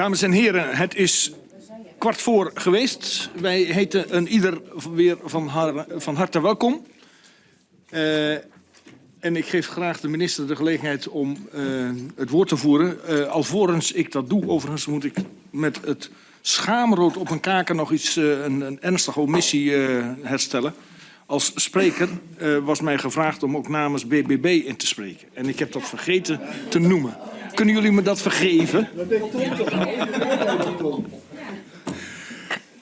Dames en heren, het is kwart voor geweest. Wij heten een ieder weer van, van harte welkom. Eh, en ik geef graag de minister de gelegenheid om eh, het woord te voeren. Eh, alvorens ik dat doe, overigens moet ik met het schaamrood op mijn kaken nog iets, een, een ernstige omissie herstellen. Als spreker was mij gevraagd om ook namens BBB in te spreken. En ik heb dat vergeten te noemen. Kunnen jullie me dat vergeven?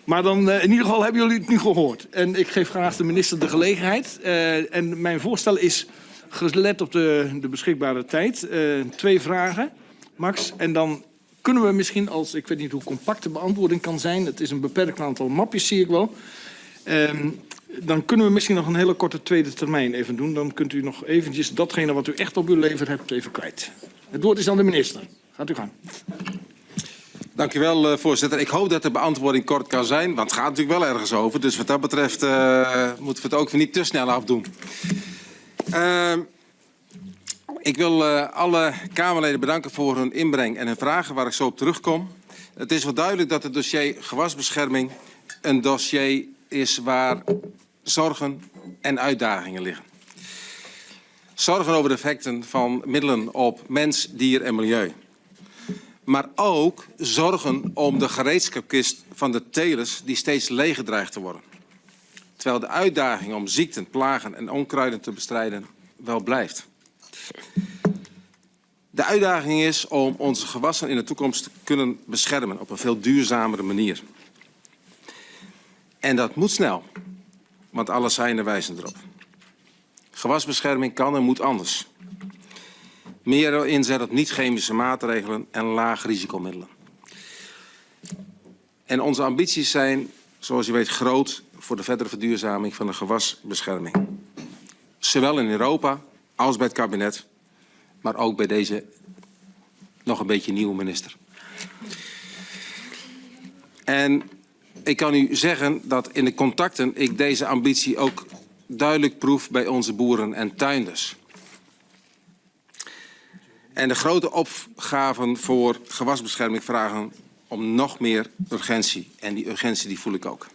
Maar dan, eh, in ieder geval hebben jullie het nu gehoord. En ik geef graag de minister de gelegenheid. Eh, en mijn voorstel is, gelet op de, de beschikbare tijd, eh, twee vragen, Max. En dan kunnen we misschien, als ik weet niet hoe compact de beantwoording kan zijn... het is een beperkt aantal mapjes, zie ik wel... Ehm, dan kunnen we misschien nog een hele korte tweede termijn even doen. Dan kunt u nog eventjes datgene wat u echt op uw lever hebt even kwijt. Het woord is aan de minister. Gaat u gaan. Dank u wel, eh, voorzitter. Ik hoop dat de beantwoording kort kan zijn, want het gaat natuurlijk wel ergens over. Dus wat dat betreft eh, moeten we het ook niet te snel afdoen. Ehm, ik wil eh, alle Kamerleden bedanken voor hun inbreng en hun vragen waar ik zo op terugkom. Het is wel duidelijk dat het dossier gewasbescherming een dossier is waar zorgen en uitdagingen liggen. Zorgen over de effecten van middelen op mens, dier en milieu maar ook zorgen om de gereedschapkist van de telers die steeds leger dreigt te worden. Terwijl de uitdaging om ziekten, plagen en onkruiden te bestrijden wel blijft. De uitdaging is om onze gewassen in de toekomst te kunnen beschermen op een veel duurzamere manier. En dat moet snel, want alle seinen wijzen erop. Gewasbescherming kan en moet anders. Meer inzet op niet-chemische maatregelen en laag risicomiddelen. En onze ambities zijn, zoals u weet, groot voor de verdere verduurzaming van de gewasbescherming. Zowel in Europa als bij het kabinet, maar ook bij deze nog een beetje nieuwe minister. En ik kan u zeggen dat in de contacten ik deze ambitie ook duidelijk proef bij onze boeren en tuinders. En de grote opgaven voor gewasbescherming vragen om nog meer urgentie. En die urgentie die voel ik ook.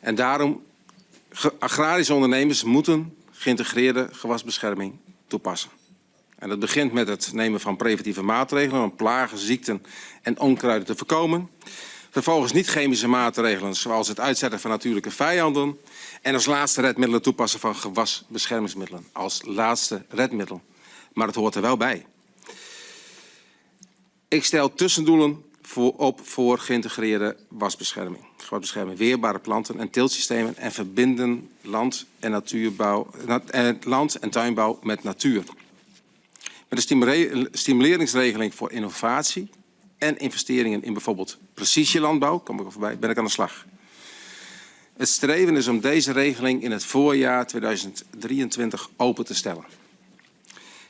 En daarom, agrarische ondernemers moeten geïntegreerde gewasbescherming toepassen. En dat begint met het nemen van preventieve maatregelen om plagen, ziekten en onkruiden te voorkomen. Vervolgens niet-chemische maatregelen zoals het uitzetten van natuurlijke vijanden. En als laatste redmiddelen toepassen van gewasbeschermingsmiddelen. Als laatste redmiddel maar het hoort er wel bij. Ik stel tussendoelen voor, op voor geïntegreerde wasbescherming. Gewasbescherming, weerbare planten en teeltsystemen en verbinden land en, natuurbouw, na- eh, land en tuinbouw met natuur. Met een stimule- stimuleringsregeling voor innovatie en investeringen in bijvoorbeeld precisielandbouw, kom ik er voorbij, ben ik aan de slag. Het streven is om deze regeling in het voorjaar 2023 open te stellen.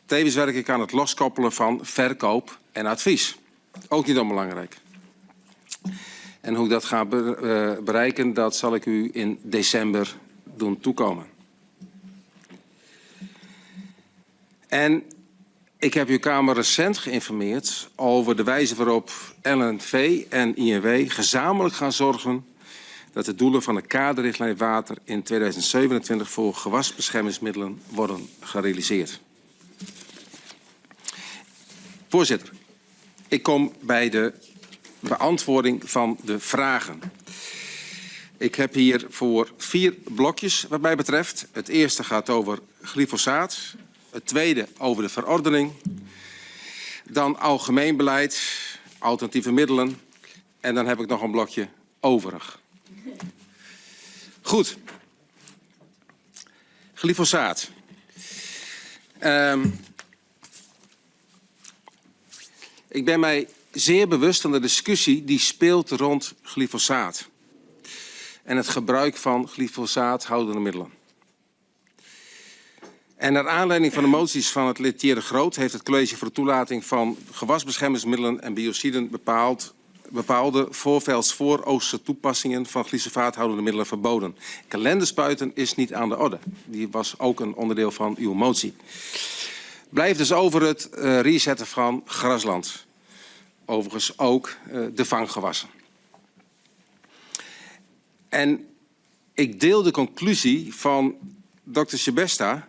Tevens werk ik aan het loskoppelen van verkoop en advies. Ook niet onbelangrijk. En hoe ik dat ga eh, bereiken, dat zal ik u in december doen toekomen. En ik heb uw Kamer recent geïnformeerd over de wijze waarop LNV en INW gezamenlijk gaan zorgen dat de doelen van de kaderrichtlijn water in 2027 voor gewasbeschermingsmiddelen worden gerealiseerd. Voorzitter, ik kom bij de beantwoording van de vragen. Ik heb hier voor vier blokjes wat mij betreft. Het eerste gaat over glyfosaat. Het tweede over de verordening. Dan algemeen beleid, alternatieve middelen. En dan heb ik nog een blokje overig. Goed. Glyfosaat. Ehm Ik ben mij zeer bewust van de discussie die speelt rond glyfosaat. En het gebruik van glyfosaathoudende middelen. En naar aanleiding van de moties van het lid Thierry Groot... heeft het college voor toelating van gewasbeschermingsmiddelen en biociden bepaald bepaalde voorveldsvooroosterse toepassingen van glyfosaathoudende middelen verboden. Kalenderspuiten is niet aan de orde. Die was ook een onderdeel van uw motie. Blijft dus over het uh, resetten van grasland. overigens ook eh, de vanggewassen. En ik deel de conclusie van Dr. Sebesta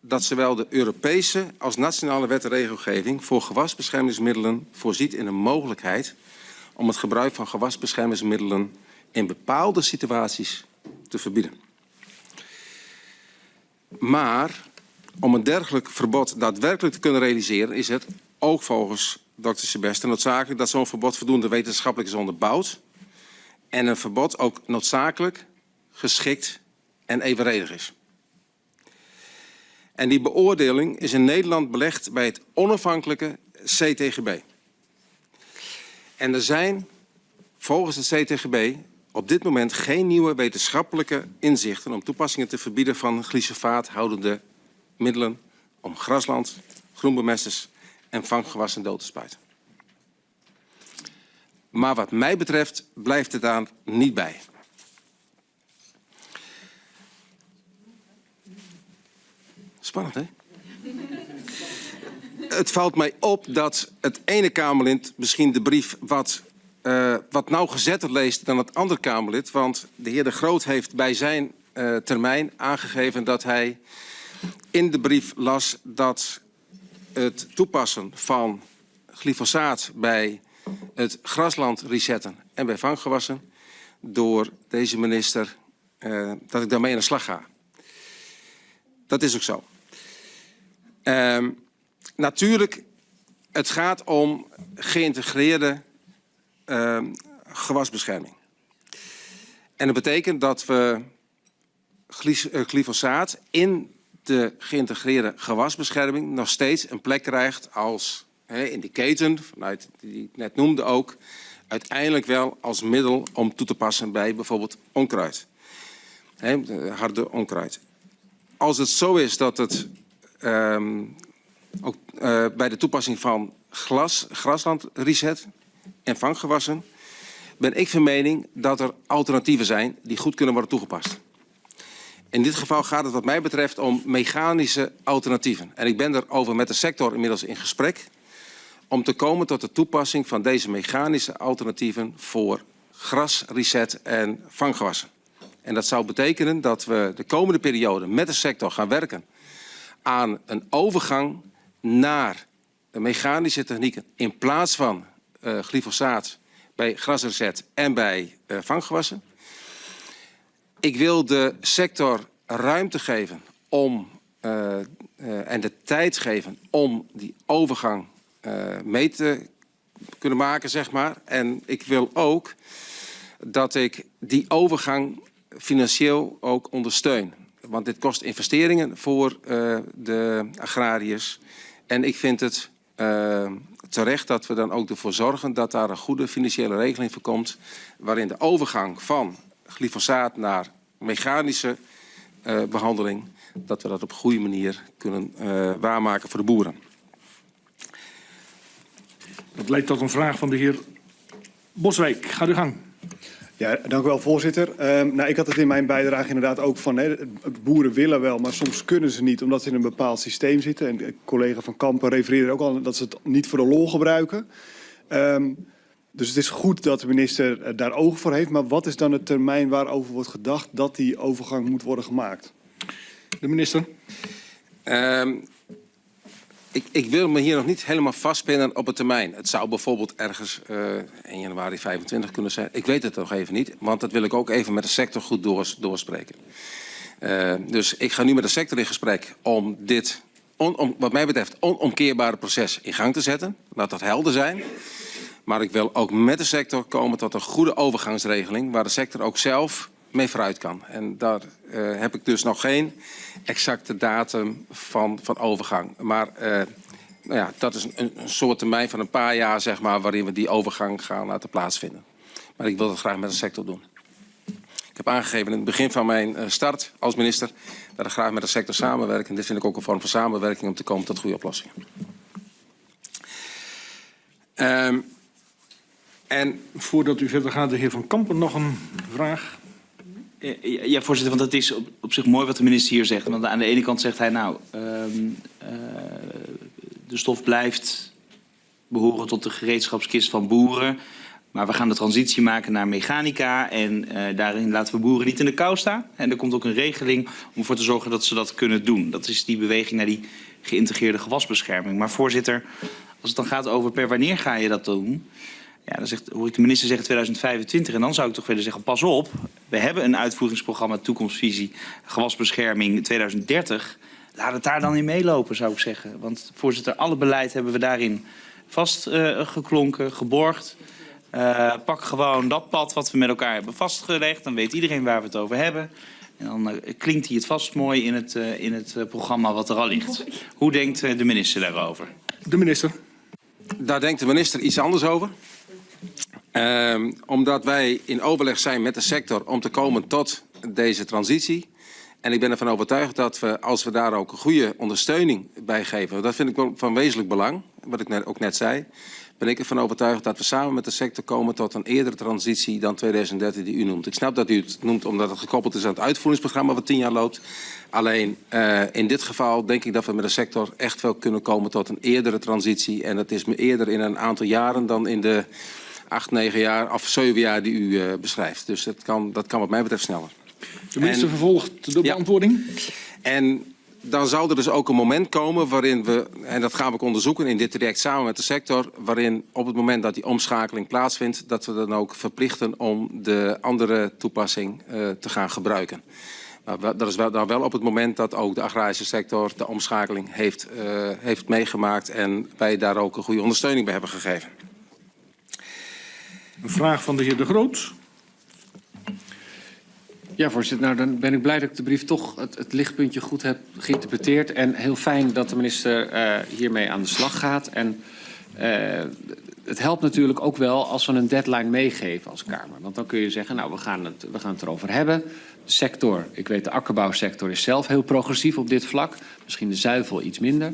dat zowel de Europese als nationale wet en regelgeving voor gewasbeschermingsmiddelen voorziet in een mogelijkheid om het gebruik van gewasbeschermingsmiddelen in bepaalde situaties te verbieden. Maar om een dergelijk verbod daadwerkelijk te kunnen realiseren is het ook volgens Dr. Sebeste noodzakelijk dat zo'n verbod voldoende wetenschappelijk is onderbouwd en een verbod ook noodzakelijk, geschikt en evenredig is. En die beoordeling is in Nederland belegd bij het onafhankelijke CTGB. En er zijn volgens het CTGB op dit moment geen nieuwe wetenschappelijke inzichten om toepassingen te verbieden van glyfosaathoudende middelen om grasland, groenbemesters en vanggewassen dood te spuiten. Maar wat mij betreft blijft het daar niet bij. Hè? Het valt mij op dat het ene Kamerlid misschien de brief wat, uh, wat nauwgezetter leest dan het andere Kamerlid. Want de heer De Groot heeft bij zijn uh, termijn aangegeven dat hij in de brief las dat het toepassen van glyfosaat bij het grasland resetten en bij vanggewassen door deze minister, uh, dat ik daarmee aan de slag ga. Dat is ook zo. Uh, natuurlijk, het gaat om geïntegreerde uh, gewasbescherming. En dat betekent dat we glyfosaat in de geïntegreerde gewasbescherming nog steeds een plek krijgt als in de keten, vanuit die ik net noemde ook, uiteindelijk wel als middel om toe te passen bij bijvoorbeeld onkruid. Harde onkruid. Als het zo is dat het um, ook uh, bij de toepassing van glas, grasland reset en vanggewassen, ben ik van mening dat er alternatieven zijn die goed kunnen worden toegepast. In dit geval gaat het wat mij betreft om mechanische alternatieven. En ik ben erover met de sector inmiddels in gesprek om te komen tot de toepassing van deze mechanische alternatieven voor gras, reset en vanggewassen. En dat zou betekenen dat we de komende periode met de sector gaan werken aan een overgang naar mechanische technieken in plaats van uh, glyfosaat bij grasreset en bij uh, vanggewassen. Ik wil de sector ruimte geven om, uh, en de tijd geven om die overgang mee te kunnen maken, zeg maar. En ik wil ook dat ik die overgang financieel ook ondersteun. Want dit kost investeringen voor de agrariërs. En ik vind het terecht dat we dan ook ervoor zorgen dat daar een goede financiële regeling voor komt. Waarin de overgang van glyfosaat naar mechanische uh, behandeling, dat we dat op een goede manier kunnen waarmaken voor de boeren. Dat leidt tot een vraag van de heer Boswijk. Ga uw gang. Ja, dank u wel, voorzitter. Uh, nou, ik had het in mijn bijdrage inderdaad ook van, hè, boeren willen wel, maar soms kunnen ze niet omdat ze in een bepaald systeem zitten. En collega van Kampen refereerde ook al dat ze het niet voor de lol gebruiken. Um, dus het is goed dat de minister daar oog voor heeft. Maar wat is dan het termijn waarover wordt gedacht dat die overgang moet worden gemaakt? De minister. Um, ik, ik, wil me hier nog niet helemaal vastpinnen op het termijn. Het zou bijvoorbeeld ergens uh, 1 januari 25 kunnen zijn. Ik weet het nog even niet, want dat wil ik ook even met de sector goed doors, doorspreken. Uh, dus ik ga nu met de sector in gesprek om dit, om, wat mij betreft, onomkeerbare proces in gang te zetten. Laat dat helder zijn. Maar ik wil ook met de sector komen tot een goede overgangsregeling... waar de sector ook zelf mee vooruit kan. En daar uh, heb ik dus nog geen exacte datum van, van overgang. Maar uh, nou ja, dat is een, een soort termijn van een paar jaar... Zeg maar, waarin we die overgang gaan laten plaatsvinden. Maar ik wil dat graag met de sector doen. Ik heb aangegeven in het begin van mijn uh, start als minister... dat ik graag met de sector samenwerk. En dit vind ik ook een vorm van samenwerking om te komen tot goede oplossingen. Um, en voordat u verder gaat, de heer Van Kampen nog een vraag. Ja, voorzitter, want het is op, zich mooi wat de minister hier zegt. Want aan de ene kant zegt hij, nou, um, uh, de stof blijft behoren tot de gereedschapskist van boeren. Maar we gaan de transitie maken naar mechanica en eh, daarin laten we boeren niet in de kou staan. En er komt ook een regeling om ervoor te zorgen dat ze dat kunnen doen. Dat is die beweging naar die geïntegreerde gewasbescherming. Maar voorzitter, als het dan gaat over per wanneer ga je dat doen... Ja, dan zegt, hoor ik de minister zeggen 2025. En dan zou ik toch willen zeggen, pas op. We hebben een uitvoeringsprogramma Toekomstvisie Gewasbescherming 2030. Laat het daar dan in meelopen, zou ik zeggen. Want voorzitter, alle beleid hebben we daarin vastgeklonken, geborgd. Eh, pak gewoon dat pad wat we met elkaar hebben vastgelegd. Dan weet iedereen waar we het over hebben. En dan eh, klinkt hij het vast mooi in het, eh, in het eh, programma wat er al ligt. Hoe denkt eh, de minister daarover? De minister. Daar denkt de minister iets anders over. Ehm, omdat wij in overleg zijn met de sector om te komen tot deze transitie. En ik ben ervan overtuigd dat we, als we daar ook een goede ondersteuning bij geven, dat vind ik van wezenlijk belang, wat ik net, ook net zei, ben ik ervan overtuigd dat we samen met de sector komen tot een eerdere transitie dan 2030 die u noemt. Ik snap dat u het noemt omdat het gekoppeld is aan het uitvoeringsprogramma wat tien jaar loopt. Alleen uh, in dit geval denk ik dat we met de sector echt wel kunnen komen tot een eerdere transitie. En dat is me eerder in een aantal jaren dan in de acht, negen jaar of zeven jaar die u uh, beschrijft. Dus dat kan, dat kan wat mij betreft sneller. De minister vervolgt de Ja. beantwoording. En dan zal er dus ook een moment komen waarin we, en dat gaan we ook onderzoeken in dit traject samen met de sector, waarin op het moment dat die omschakeling plaatsvindt, dat we dan ook verplichten om de andere toepassing uh, te gaan gebruiken. Maar dat is wel, dan wel op het moment dat ook de agrarische sector de omschakeling heeft, uh, heeft meegemaakt en wij daar ook een goede ondersteuning bij hebben gegeven. Een vraag van de heer De Groot. Ja, voorzitter. Nou, dan ben ik blij dat ik de brief toch het, lichtpuntje goed heb geïnterpreteerd. En heel fijn dat de minister eh, hiermee aan de slag gaat. En eh, het helpt natuurlijk ook wel als we een deadline meegeven als Kamer. Want dan kun je zeggen, nou, we gaan het, we gaan het erover hebben. De sector, ik weet de akkerbouwsector is zelf heel progressief op dit vlak. Misschien de zuivel iets minder.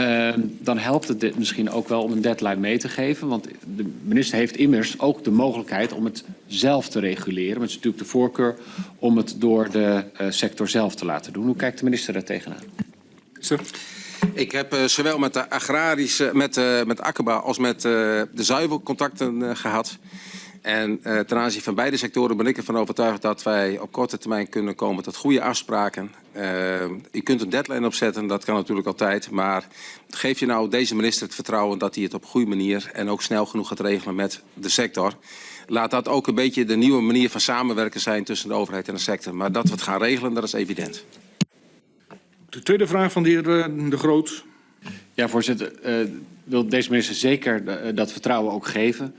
Uh, dan helpt het dit misschien ook wel om een deadline mee te geven. Want de minister heeft immers ook de mogelijkheid om het zelf te reguleren. Maar het is natuurlijk de voorkeur om het door de uh, sector zelf te laten doen. Hoe kijkt de minister daar tegenaan? Minister. Ik heb uh, zowel met de agrarische, met, uh, met akkerbouw als met uh, de zuivel contacten uh, gehad. En uh, ten aanzien van beide sectoren ben ik ervan overtuigd dat wij op korte termijn kunnen komen tot goede afspraken. Uh, u kunt een deadline opzetten, dat kan natuurlijk altijd. Maar geef je nou deze minister het vertrouwen dat hij het op een goede manier en ook snel genoeg gaat regelen met de sector. Laat dat ook een beetje de nieuwe manier van samenwerken zijn tussen de overheid en de sector. Maar dat we het gaan regelen, dat is evident. De tweede vraag van de heer eh, De Groot. Ja, voorzitter. Uh, wil deze minister zeker dat vertrouwen ook geven.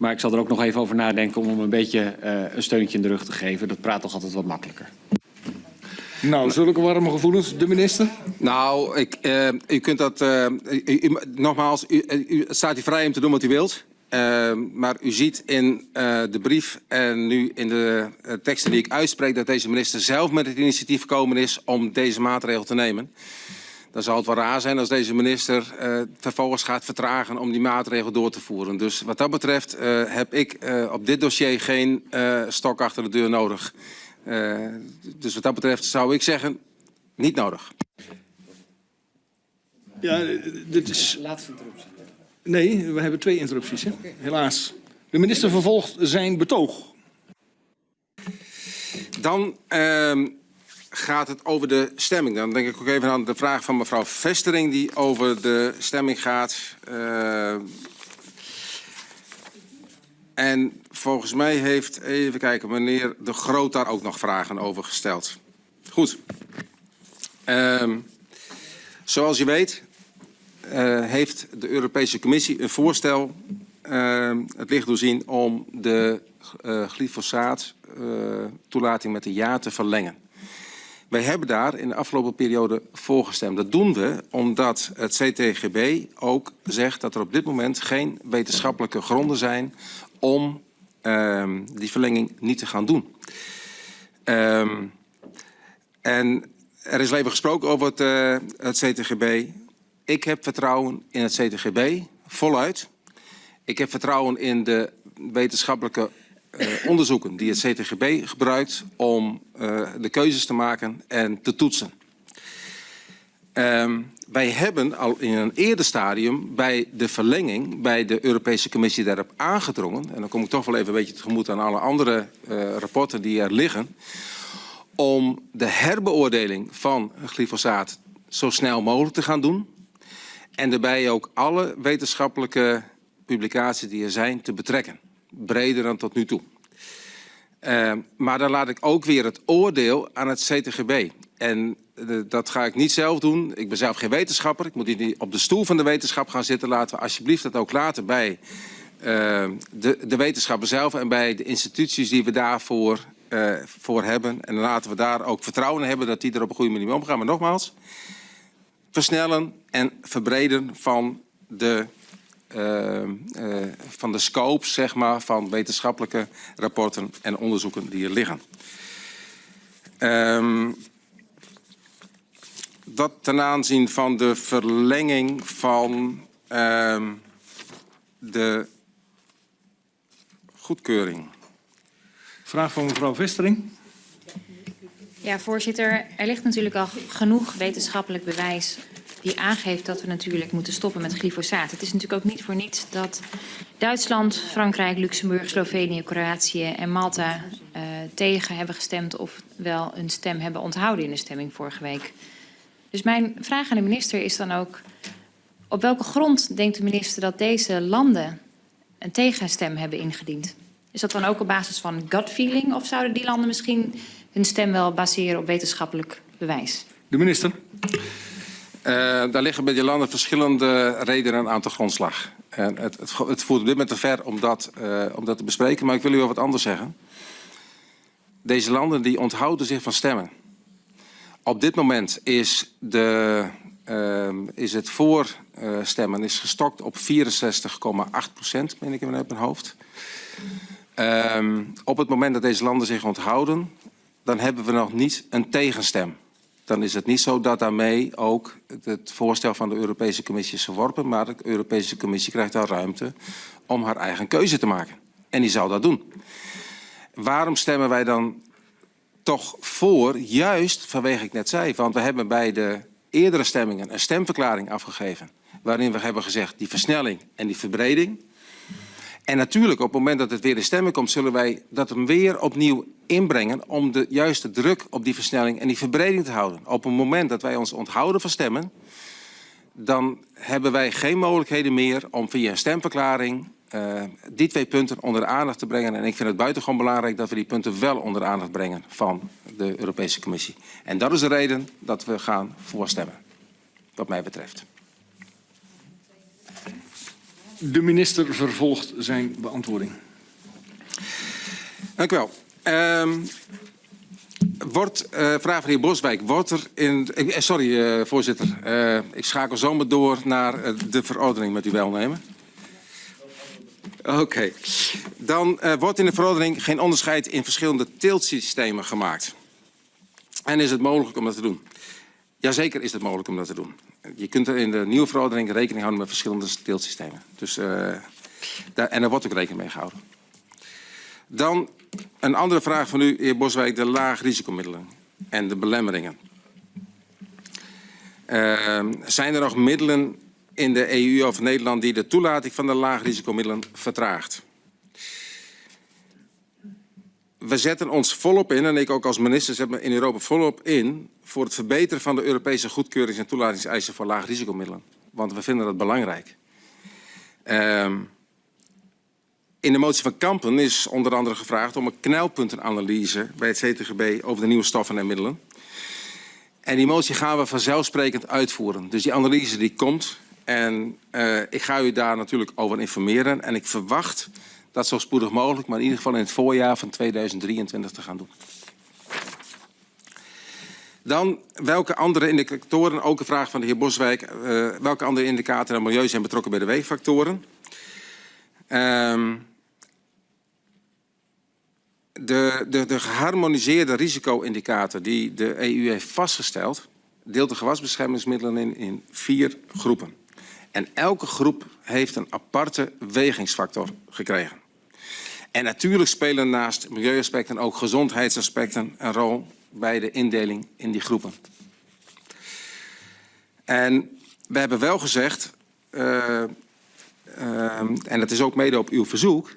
Maar ik zal er ook nog even over nadenken om hem een beetje uh, een steuntje in de rug te geven. Dat praat toch altijd wat makkelijker. Nou, zulke warme gevoelens. De minister? Nou, ik, uh, u kunt dat... Uh, u, u, nogmaals, u, u staat u vrij om te doen wat u wilt. Uh, maar u ziet in uh, de brief en nu in de uh, teksten die ik uitspreek... dat deze minister zelf met het initiatief gekomen is om deze maatregel te nemen. Dan zal het wel raar zijn als deze minister uh, vervolgens gaat vertragen om die maatregel door te voeren. Dus wat dat betreft uh, heb ik uh, op dit dossier geen uh, stok achter de deur nodig. Uh, dus wat dat betreft zou ik zeggen, niet nodig. Ja, dit is... Laatste interruptie. Nee, we hebben twee interrupties, hè? helaas. De minister vervolgt zijn betoog. Dan uh, gaat het over de stemming. Dan denk ik ook even aan de vraag van mevrouw Vestering die over de stemming gaat. Uh, en volgens mij heeft, even kijken, meneer De Groot daar ook nog vragen over gesteld. Goed. Uh, zoals je weet uh, heeft de Europese Commissie een voorstel uh, het licht doorzien om de uh, glyfosaat toelating met een jaar te verlengen. Wij hebben daar in de afgelopen periode voor gestemd. Dat doen we omdat het CTGB ook zegt dat er op dit moment geen wetenschappelijke gronden zijn om uh, die verlenging niet te gaan doen. Um, en er is even gesproken over het, uh, het CTGB. Ik heb vertrouwen in het CTGB, voluit. Ik heb vertrouwen in de wetenschappelijke uh, onderzoeken die het CTGB gebruikt om uh, de keuzes te maken en te toetsen. Um, wij hebben al in een eerder stadium bij de verlenging bij de Europese Commissie daarop aangedrongen. En dan kom ik toch wel even een beetje tegemoet aan alle andere uh, rapporten die er liggen. Om de herbeoordeling van glyfosaat zo snel mogelijk te gaan doen. En daarbij ook alle wetenschappelijke publicaties die er zijn te betrekken. Breder dan tot nu toe. Uh, maar dan laat ik ook weer het oordeel aan het CTGB. En uh, dat ga ik niet zelf doen. Ik ben zelf geen wetenschapper. Ik moet niet op de stoel van de wetenschap gaan zitten. Laten we alsjeblieft dat ook laten bij uh, de, de wetenschapper zelf en bij de instituties die we daarvoor voor hebben. En laten we daar ook vertrouwen in hebben dat die er op een goede manier mee omgaan. Maar nogmaals, versnellen en verbreden van de uh, uh, van de scope zeg maar, van wetenschappelijke rapporten en onderzoeken die er liggen. Um, dat ten aanzien van de verlenging van uh, de goedkeuring. Vraag van mevrouw Vestering. Ja, voorzitter. Er ligt natuurlijk al genoeg wetenschappelijk bewijs die aangeeft dat we natuurlijk moeten stoppen met glyfosaat. Het is natuurlijk ook niet voor niets dat Duitsland, Frankrijk, Luxemburg, Slovenië, Kroatië en Malta uh, tegen hebben gestemd of wel een stem hebben onthouden in de stemming vorige week. Dus mijn vraag aan de minister is dan ook, op welke grond denkt de minister dat deze landen een tegenstem hebben ingediend? Is dat dan ook op basis van gut feeling of zouden die landen misschien hun stem wel baseren op wetenschappelijk bewijs? De minister. Uh, daar liggen bij die landen verschillende redenen aan te grondslag. En het, het, het voert op dit moment te ver om dat, uh, om dat te bespreken, maar ik wil u wel wat anders zeggen. Deze landen die onthouden zich van stemmen. Op dit moment is, de, uh, is het voorstemmen is gestokt op 64,8 procent, meen ik in mijn hoofd. op het moment dat deze landen zich onthouden, dan hebben we nog niet een tegenstem dan is het niet zo dat daarmee ook het voorstel van de Europese Commissie is verworpen, maar de Europese Commissie krijgt daar ruimte om haar eigen keuze te maken. En die zal dat doen. Waarom stemmen wij dan toch voor? Juist vanwege ik net zei, want we hebben bij de eerdere stemmingen een stemverklaring afgegeven, waarin we hebben gezegd die versnelling en die verbreding, en natuurlijk, op het moment dat het weer in stemmen komt, zullen wij dat hem weer opnieuw inbrengen om de juiste druk op die versnelling en die verbreding te houden. Op het moment dat wij ons onthouden van stemmen, dan hebben wij geen mogelijkheden meer om via een stemverklaring uh, die twee punten onder de aandacht te brengen. En ik vind het buitengewoon belangrijk dat we die punten wel onder de aandacht brengen van de Europese Commissie. En dat is de reden dat we gaan voorstemmen, wat mij betreft. De minister vervolgt zijn beantwoording. Dank u wel. Um, wordt, uh, vraag van heer Boswijk, wordt er in... Uh, sorry, uh, voorzitter. ik schakel zomaar door naar de verordening met uw welnemen. Oké. Dan wordt in de verordening geen onderscheid in verschillende teeltsystemen gemaakt. En is het mogelijk om dat te doen? Jazeker is het mogelijk om dat te doen. Je kunt er in de nieuwe verordening rekening houden met verschillende teeltsystemen. Dus, uh, daar, en daar wordt ook rekening mee gehouden. Dan een andere vraag van u, heer Boswijk, de laagrisicomiddelen en de belemmeringen. Uh, zijn er nog middelen in de EU of Nederland die de toelating van de laagrisicomiddelen vertraagt? We zetten ons volop in, en ik ook als minister zet me in Europa volop in, voor het verbeteren van de Europese goedkeurings- en toelatingseisen voor laagrisicomiddelen. Want we vinden dat belangrijk. Um, in de motie van Kampen is onder andere gevraagd om een knelpuntenanalyse bij het CTGB over de nieuwe stoffen en middelen. En die motie gaan we vanzelfsprekend uitvoeren. Dus die analyse die komt en uh, ik ga u daar natuurlijk over informeren. En ik verwacht dat zo spoedig mogelijk, maar in ieder geval in het voorjaar van 2023 te gaan doen. Dan, welke andere indicatoren, ook een vraag van de heer Boswijk, uh, welke andere indicatoren en milieu zijn betrokken bij de weegfactoren? Um, de, de, de geharmoniseerde risico-indicator die de EU heeft vastgesteld, deelt de gewasbeschermingsmiddelen in, in vier groepen. En elke groep heeft een aparte wegingsfactor gekregen. En natuurlijk spelen naast milieuaspecten ook gezondheidsaspecten een rol bij de indeling in die groepen. En we hebben wel gezegd, eh, ehm, en dat is ook mede op uw verzoek,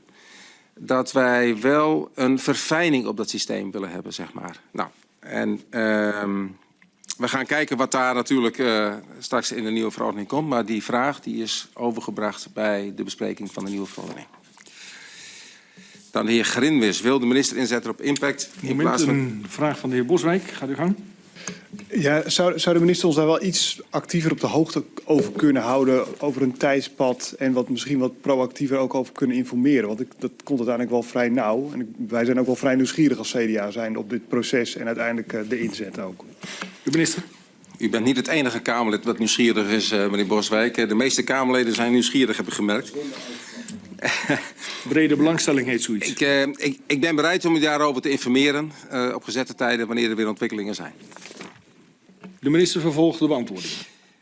dat wij wel een verfijning op dat systeem willen hebben, zeg maar. Nou, en ehm, we gaan kijken wat daar natuurlijk eh, straks in de nieuwe verordening komt. Maar die vraag die is overgebracht bij de bespreking van de nieuwe verordening. Dan de heer Grinwis. Wil de minister inzetten op impact in plaats van... een vraag van de heer Boswijk. Gaat u gang. Ja, zou, zou de minister ons daar wel iets actiever op de hoogte over kunnen houden, over een tijdspad en wat misschien wat proactiever ook over kunnen informeren? Want ik, dat komt uiteindelijk wel vrij nauw. En ik- wij zijn ook wel vrij nieuwsgierig als CDA zijn op dit proces en uiteindelijk eh, de inzet ook. De minister. U bent niet het enige Kamerlid dat nieuwsgierig is, eh, meneer Boswijk. Eh, De meeste Kamerleden zijn nieuwsgierig, heb ik gemerkt. Brede belangstelling heet zoiets. Ik, eh, ik, ik ben bereid om u daarover te informeren eh, op gezette tijden wanneer er weer ontwikkelingen zijn. De minister vervolgt de beantwoording.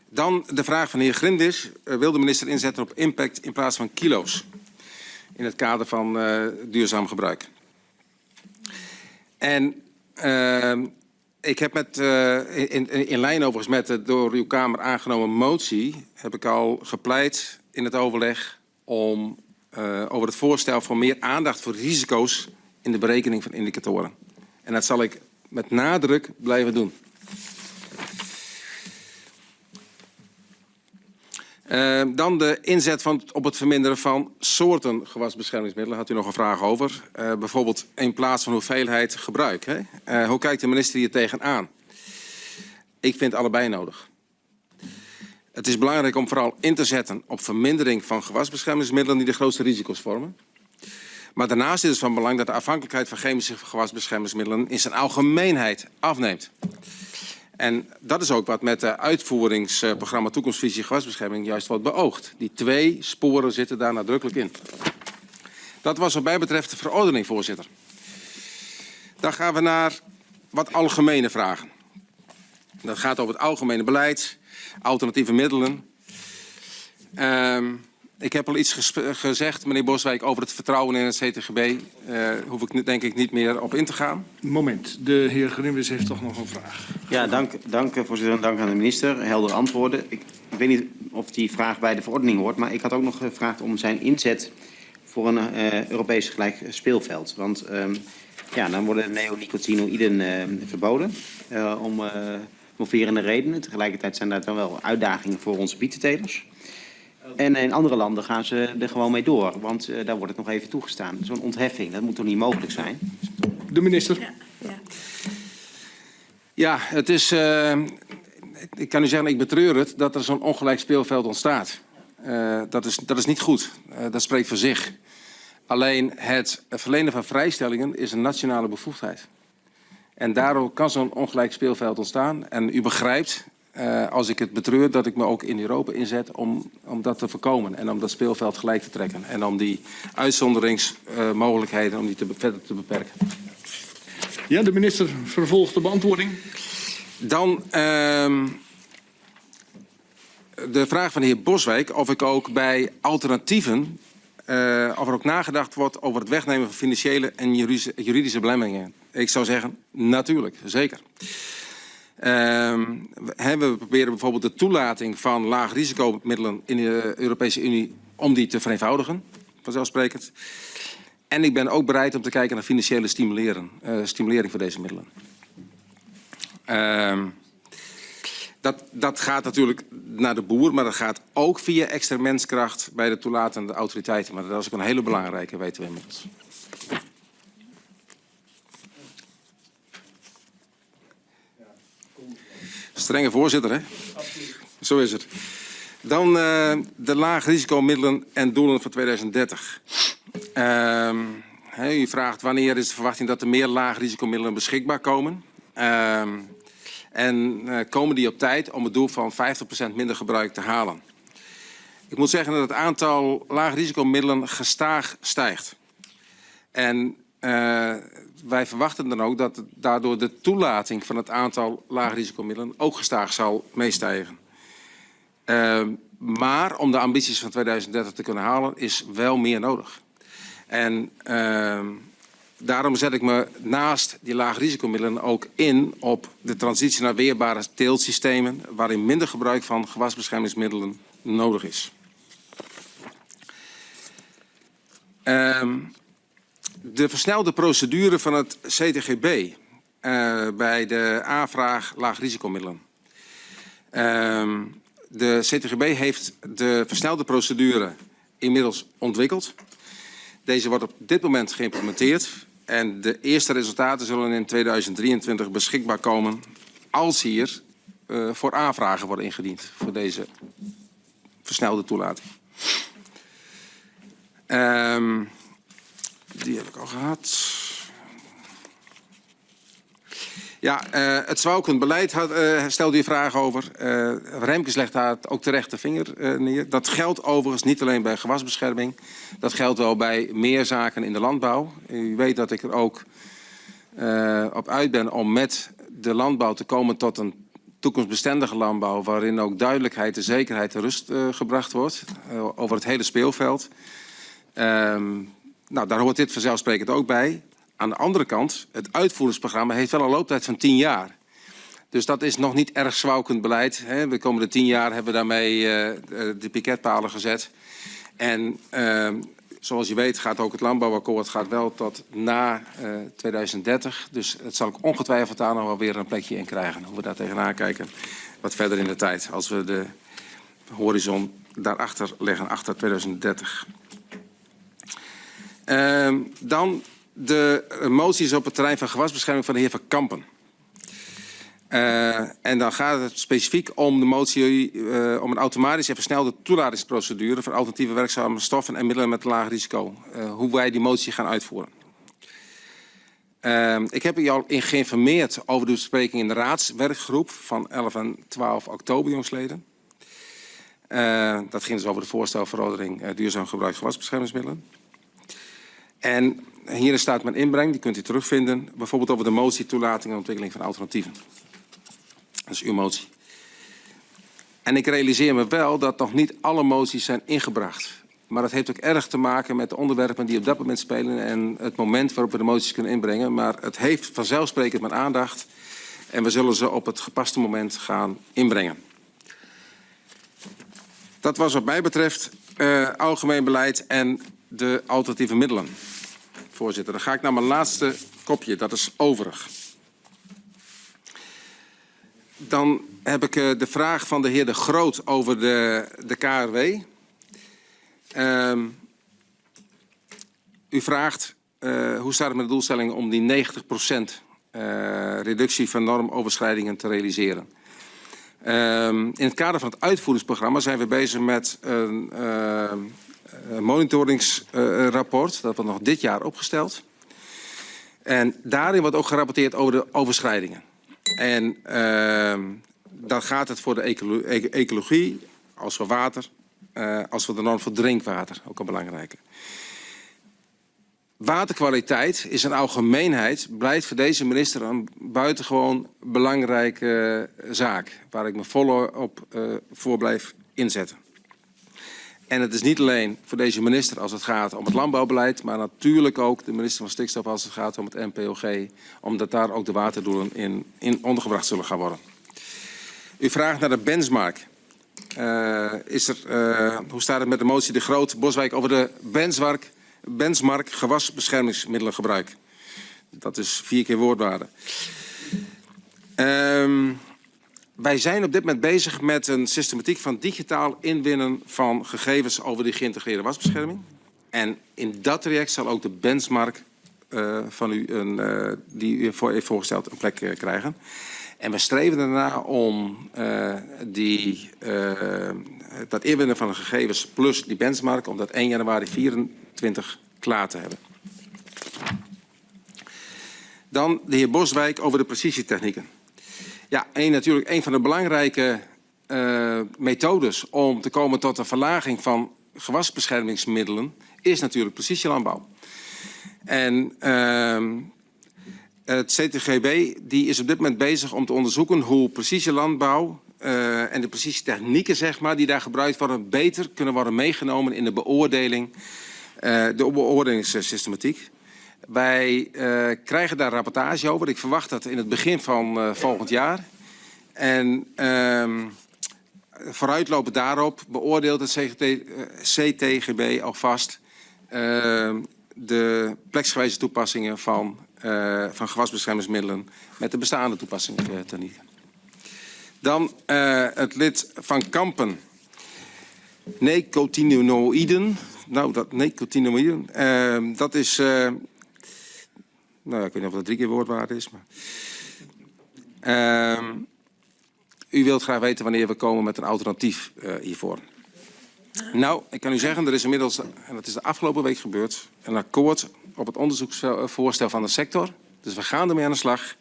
Dan de vraag van de heer Grindis. Eh, wil de minister inzetten op impact in plaats van kilo's? In het kader van duurzaam gebruik. En eh, ik heb met, in, in, in lijn overigens met de door uw Kamer aangenomen motie... heb ik al gepleit in het overleg om eh, over het voorstel voor meer aandacht voor risico's in de berekening van indicatoren. En dat zal ik met nadruk blijven doen. Eh, dan de inzet van, op het verminderen van soorten gewasbeschermingsmiddelen. Had u nog een vraag over. Eh, bijvoorbeeld in plaats van hoeveelheid gebruik. Hè? Hoe kijkt de minister hier tegenaan? Ik vind allebei nodig. Het is belangrijk om vooral in te zetten op vermindering van gewasbeschermingsmiddelen die de grootste risico's vormen. Maar daarnaast is het van belang dat de afhankelijkheid van chemische gewasbeschermingsmiddelen in zijn algemeenheid afneemt. En dat is ook wat met het uitvoeringsprogramma Toekomstvisie Gewasbescherming juist wordt beoogd. Die twee sporen zitten daar nadrukkelijk in. Dat was wat mij betreft de verordening, voorzitter. Dan gaan we naar wat algemene vragen. Dat gaat over het algemene beleid, alternatieve middelen. Ehm, ik heb al iets gezegd, meneer Boswijk, over het vertrouwen in het CTGB. Eh hoef ik nu denk ik niet meer op in te gaan. Moment, de heer Grimwis heeft toch nog een vraag. Ja, dank, dank voorzitter en dank aan de minister. Heldere antwoorden. Ik, ik weet niet of die vraag bij de verordening hoort, maar ik had ook nog gevraagd om zijn inzet voor een eh, Europees gelijk speelveld. Want ehm, ja, dan worden neonicotinoïden eh, verboden eh, om eh moverende redenen. Tegelijkertijd zijn daar dan wel uitdagingen voor onze bietentelers. En in andere landen gaan ze er gewoon mee door, want eh, daar wordt het nog even toegestaan. Zo'n ontheffing, dat moet toch niet mogelijk zijn? De minister. Ja, het is. eh, ik kan u zeggen, ik betreur het dat er zo'n ongelijk speelveld ontstaat. Eh, dat, is, dat is niet goed. Eh, dat spreekt voor zich. Alleen het verlenen van vrijstellingen is een nationale bevoegdheid. En daardoor kan zo'n ongelijk speelveld ontstaan. En u begrijpt, eh, als ik het betreur, dat ik me ook in Europa inzet om, om dat te voorkomen. En om dat speelveld gelijk te trekken. En om die uitzonderingsmogelijkheden om die te, verder te beperken. Ja, de minister vervolgt de beantwoording. Dan ehm, de vraag van de heer Boswijk of ik ook bij alternatieven, eh, of er ook nagedacht wordt over het wegnemen van financiële en juridische, juridische belemmeringen. Ik zou zeggen, natuurlijk, zeker. Ehm, we- proberen bijvoorbeeld de toelating van laag risicomiddelen in de Europese Unie om die te vereenvoudigen, vanzelfsprekend. En ik ben ook bereid om te kijken naar financiële eh, stimulering voor deze middelen. Ehm, dat, dat gaat natuurlijk naar de boer, maar dat gaat ook via extra menskracht bij de toelatende autoriteiten. Maar dat is ook een hele belangrijke, weten we inmiddels. Strenge voorzitter, hè? Zo is het. Dan eh, de laagrisicomiddelen en doelen voor 2030. Ehm, hè, u vraagt wanneer is de verwachting dat er meer laagrisicomiddelen beschikbaar komen. Ehm, en eh, komen die op tijd om het doel van 50% minder gebruik te halen. Ik moet zeggen dat het aantal laagrisicomiddelen gestaag stijgt. En eh, wij verwachten dan ook dat daardoor de toelating van het aantal laagrisicomiddelen ook gestaag zal meestijgen. Ehm, maar om de ambities van 2030 te kunnen halen is wel meer nodig. En ehm, daarom zet ik me naast die laagrisicomiddelen ook in op de transitie naar weerbare teeltsystemen, waarin minder gebruik van gewasbeschermingsmiddelen nodig is. Ehm, de versnelde procedure van het CTGB eh, bij de aanvraag laagrisicomiddelen. Ehm, de CTGB heeft de versnelde procedure inmiddels ontwikkeld. Deze wordt op dit moment geïmplementeerd en de eerste resultaten zullen in 2023 beschikbaar komen als hier uh, voor aanvragen worden ingediend voor deze versnelde toelating. Um, die heb ik al gehad. Ja, uh, het zwalkend beleid had, uh, stelde je vraag over. Uh, Remkes legt daar ook terecht de vinger neer. Dat geldt overigens niet alleen bij gewasbescherming. Dat geldt wel bij meer zaken in de landbouw. U weet dat ik er ook op uit ben om met de landbouw te komen tot een toekomstbestendige landbouw... waarin ook duidelijkheid en zekerheid en rust gebracht wordt over het hele speelveld. Um, nou, daar hoort dit vanzelfsprekend ook bij. Aan de andere kant, het uitvoeringsprogramma heeft wel een looptijd van 10 jaar. Dus dat is nog niet erg zwalkend beleid. Hè. De komende 10 jaar hebben we daarmee uh, de piketpalen gezet. En uh, zoals je weet gaat ook het landbouwakkoord gaat wel tot na uh, 2030. Dus het zal ik ongetwijfeld daar nog wel weer een plekje in krijgen. Hoe we daar tegenaan kijken wat verder in de tijd. Als we de horizon daarachter leggen, achter 2030. Uh, dan de moties op het terrein van gewasbescherming van de heer Van Kampen. Uh, en dan gaat het specifiek om de motie uh, om een automatische en versnelde toelatingsprocedure voor alternatieve werkzame stoffen en middelen met laag risico. Uh, hoe wij die motie gaan uitvoeren. ik heb u al in geïnformeerd over de bespreking in de raadswerkgroep van 11 en 12 oktober jongsleden. dat ging dus over de voorstelverordening duurzaam gebruik gewasbeschermingsmiddelen. En hier staat mijn inbreng, die kunt u terugvinden. Bijvoorbeeld over de motie toelating en ontwikkeling van alternatieven. Dat is uw motie. En ik realiseer me wel dat nog niet alle moties zijn ingebracht. Maar dat heeft ook erg te maken met de onderwerpen die op dat moment spelen... en het moment waarop we de moties kunnen inbrengen. Maar het heeft vanzelfsprekend mijn aandacht. En we zullen ze op het gepaste moment gaan inbrengen. Dat was wat mij betreft uh, algemeen beleid en de alternatieve middelen voorzitter. Dan ga ik naar mijn laatste kopje, dat is overig. Dan heb ik uh, de vraag van de heer De Groot over de, de KRW. Uh, u vraagt uh, hoe staat het met de doelstelling om die 90% uh, reductie van normoverschrijdingen te realiseren. Uh, in het kader van het uitvoeringsprogramma zijn we bezig met een uh, monitoringsrapport. Uh, dat wordt nog dit jaar opgesteld. En daarin wordt ook gerapporteerd over de overschrijdingen. En uh, dan gaat het voor de ecolo ecologie, als voor water, uh, als voor de norm voor drinkwater, ook een belangrijke. Waterkwaliteit is een algemeenheid, blijft voor deze minister een buitengewoon belangrijke zaak. Waar ik me volop uh, voor blijf inzetten. En het is niet alleen voor deze minister als het gaat om het landbouwbeleid, maar natuurlijk ook de minister van Stikstof als het gaat om het NPOG, omdat daar ook de waterdoelen in, in ondergebracht zullen gaan worden. U vraagt naar de benchmark. Uh, is uh, hoe staat het met de motie De Groot Boswijk over de benchmark, benchmark gewasbeschermingsmiddelengebruik? Dat is vier keer woordwaarde. Um, wij zijn op dit moment bezig met een systematiek van digitaal inwinnen van gegevens over die geïntegreerde wasbescherming. En in dat traject zal ook de benchmark uh, van u, een, uh, die u voor heeft voorgesteld, een plek uh, krijgen. En we streven ernaar om die, dat inwinnen van de gegevens plus die benchmark, om dat 1 januari 2024 klaar te hebben. Dan de heer Boswijk over de precisietechnieken. Ja, een, natuurlijk een van de belangrijke uh, methodes om te komen tot een verlaging van gewasbeschermingsmiddelen is natuurlijk precisielandbouw. En uh, het CTGB die is op dit moment bezig om te onderzoeken hoe precisielandbouw uh, en de precisietechnieken zeg maar, die daar gebruikt worden beter kunnen worden meegenomen in de beoordeling, uh, de beoordelingssystematiek. Wij eh, krijgen daar rapportage over. Ik verwacht dat in het begin van eh, volgend jaar. En ehm, vooruitlopend daarop beoordeelt het CGT, eh, CTGB alvast ehm, de pleksgewijze toepassingen van, van gewasbeschermingsmiddelen met de bestaande toepassingstechnieken. Dan het lid van Kampen. Nicotinoïden. Nou, dat nicotinoïden, ehm, dat is... nou ja, ik weet niet of dat drie keer woordwaard is, maar... Ehm, u wilt graag weten wanneer we komen met een alternatief eh, hiervoor. Nou, ik kan u zeggen, er is inmiddels, en dat is de afgelopen week gebeurd, een akkoord op het onderzoeksvoorstel van de sector. Dus we gaan ermee aan de slag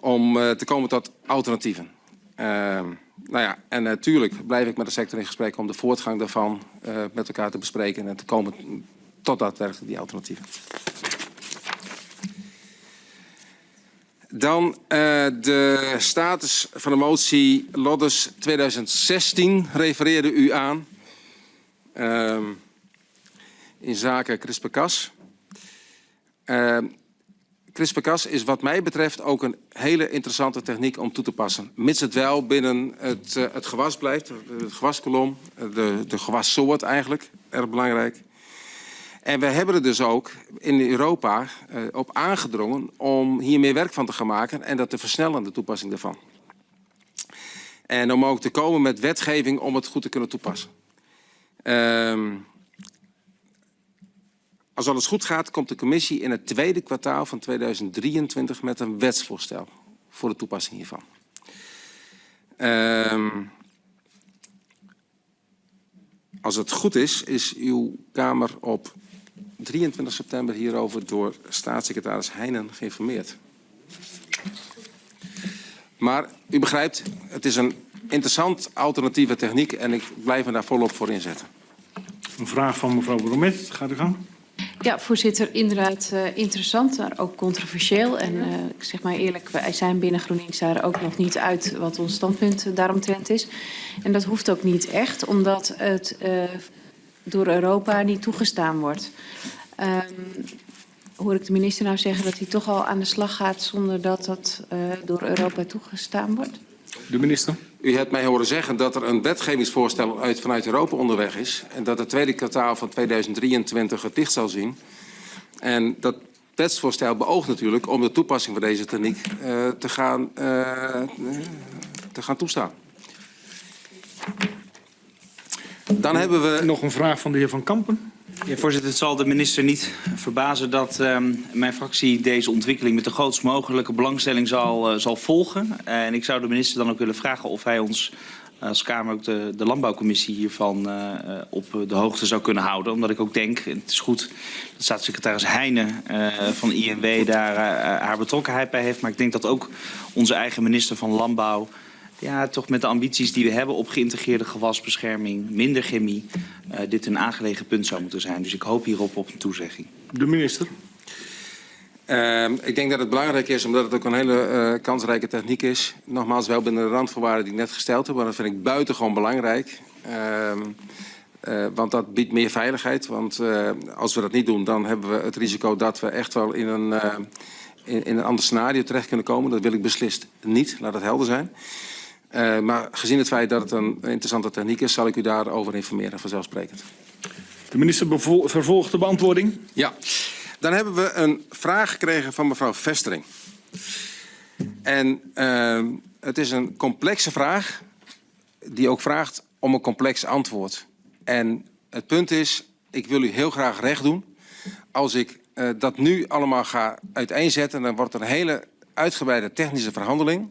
om eh, te komen tot alternatieven. Ehm, nou ja, en natuurlijk blijf ik met de sector in gesprek om de voortgang daarvan eh, met elkaar te bespreken en te komen tot daadwerkelijk die alternatieven. Dan eh, de status van de motie Loddes 2016 refereerde u aan. Ehm, in zaken CRISPR-Cas. Ehm, CRISPR-Cas is wat mij betreft ook een hele interessante techniek om toe te passen. Mits het wel binnen het, eh, het gewas blijft, het gewaskolom, de, de gewassoort eigenlijk, erg belangrijk. En we hebben er dus ook in Europa eh, op aangedrongen om hier meer werk van te gaan maken en dat te versnellen, de toepassing daarvan. En om ook te komen met wetgeving om het goed te kunnen toepassen. Ehm, als alles goed gaat, komt de commissie in het tweede kwartaal van 2023 met een wetsvoorstel voor de toepassing hiervan. Ehm, als het goed is, is uw Kamer op 23 september hierover door staatssecretaris Heijnen geïnformeerd. Maar u begrijpt, het is een interessant alternatieve techniek en ik blijf me daar volop voor inzetten. Een vraag van mevrouw Bromet. Gaat u gang. Ja, voorzitter, inderdaad uh, interessant, maar ook controversieel. En uh, ik zeg maar eerlijk, wij zijn binnen GroenLinks daar ook nog niet uit wat ons standpunt daaromtrent is. En dat hoeft ook niet echt, omdat het uh, door Europa niet toegestaan wordt. Um, hoor ik de minister nou zeggen dat hij toch al aan de slag gaat zonder dat dat door Europa toegestaan wordt? De minister. U hebt mij horen zeggen dat er een wetgevingsvoorstel uit, vanuit Europa onderweg is. En dat het tweede kwartaal van 2023 het licht zal zien. En dat wetsvoorstel beoogt natuurlijk om de toepassing van deze techniek uh, te, gaan, uh, te gaan toestaan. Dan hebben we... Nog een vraag van de heer Van Kampen. Ja, voorzitter, het zal de minister niet verbazen dat um, mijn fractie deze ontwikkeling met de grootst mogelijke belangstelling zal, uh, zal volgen. Uh, en ik zou de minister dan ook willen vragen of hij ons als Kamer ook de, de landbouwcommissie hiervan uh, op de hoogte zou kunnen houden. Omdat ik ook denk, het is goed dat staatssecretaris Heijnen van INW daar haar betrokkenheid bij heeft. Maar ik denk dat ook onze eigen minister van Landbouw ja, toch met de ambities die we hebben op geïntegreerde gewasbescherming, minder chemie, uh, dit een aangelegen punt zou moeten zijn. Dus ik hoop hierop op een toezegging. De minister. Uh, ik denk dat het belangrijk is, omdat het ook een hele uh, kansrijke techniek is. Nogmaals, wel binnen de randvoorwaarden die ik net gesteld heb, maar dat vind ik buitengewoon belangrijk. Uh, uh, want dat biedt meer veiligheid. Want uh, als we dat niet doen, dan hebben we het risico dat we echt wel in een, uh, in, in een ander scenario terecht kunnen komen. Dat wil ik beslist niet, laat het helder zijn. Uh, maar gezien het feit dat het een interessante techniek is, zal ik u daarover informeren, vanzelfsprekend. De minister vervolgt de beantwoording. Ja, dan hebben we een vraag gekregen van mevrouw Vestering. En uh, het is een complexe vraag, die ook vraagt om een complex antwoord. En het punt is, ik wil u heel graag recht doen. Als ik uh, dat nu allemaal ga uiteenzetten, dan wordt er een hele uitgebreide technische verhandeling.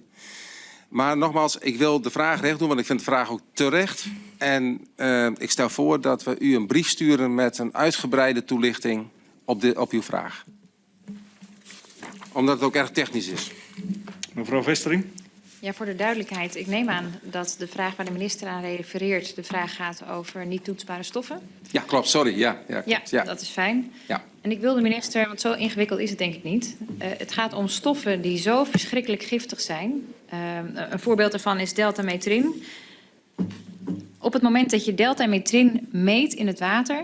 Maar nogmaals, ik wil de vraag recht doen, want ik vind de vraag ook terecht. En uh, ik stel voor dat we u een brief sturen met een uitgebreide toelichting op, de, op uw vraag. Omdat het ook erg technisch is. Mevrouw Vestering. Ja, voor de duidelijkheid. Ik neem aan dat de vraag waar de minister aan refereert... de vraag gaat over niet toetsbare stoffen. Ja, klopt. Sorry. Ja, ja, klopt. ja, ja. dat is fijn. Ja. En ik wil de minister, want zo ingewikkeld is het denk ik niet... Uh, het gaat om stoffen die zo verschrikkelijk giftig zijn... Uh, een voorbeeld daarvan is deltametrin. Op het moment dat je deltametrin meet in het water...